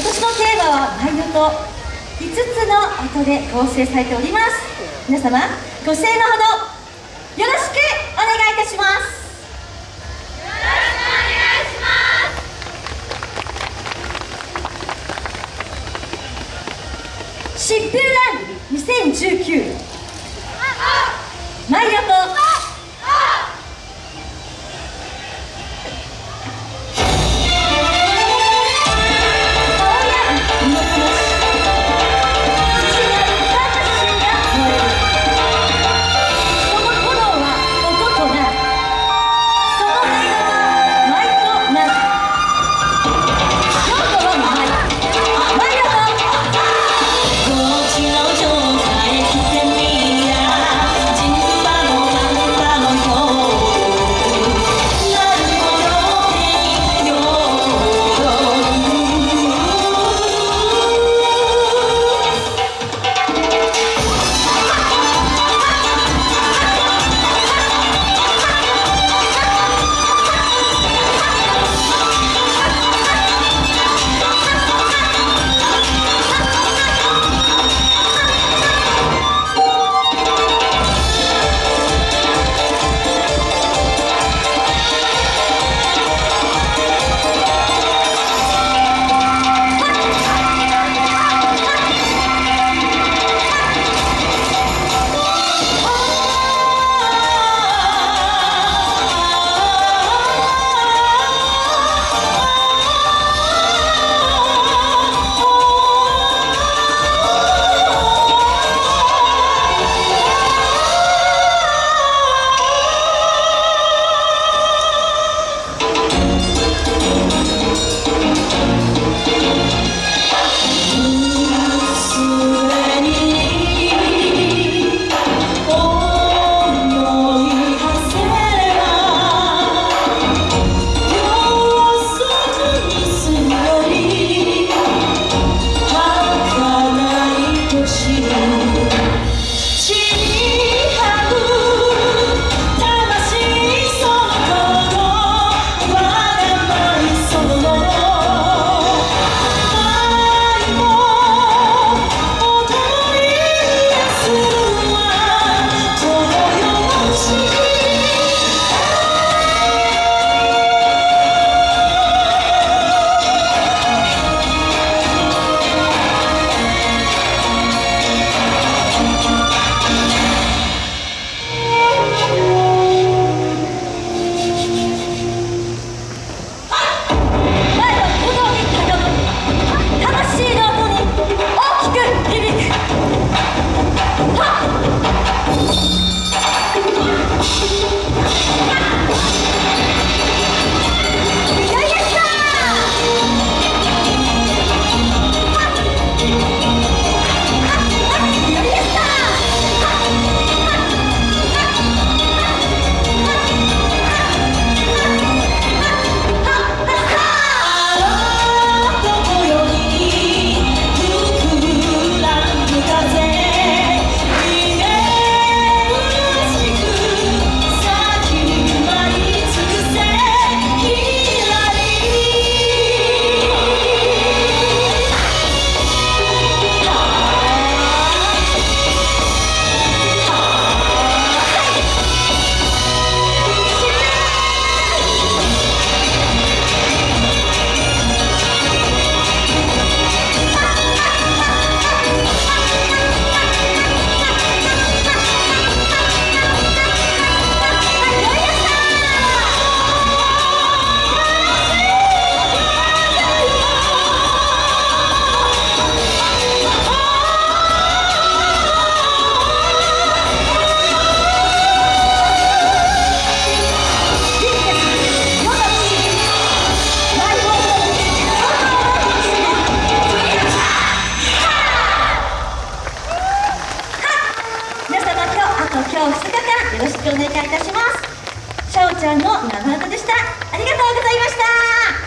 はマイ音5つの音で構成されております。皆様ご声援のほどよろしくお願いいたします。疾風ラン2019マイ音しい方よろしくお願いいたします。シャオちゃんの生歌でした。ありがとうございました。